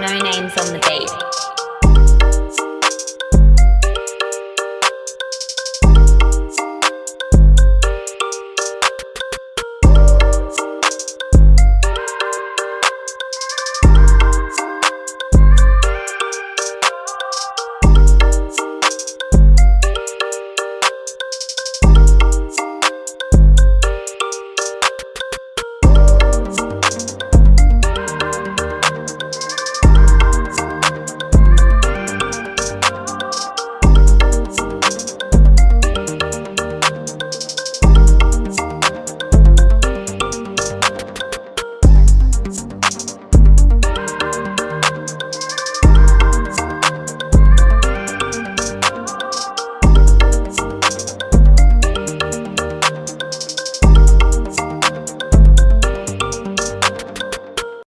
no names on the beat.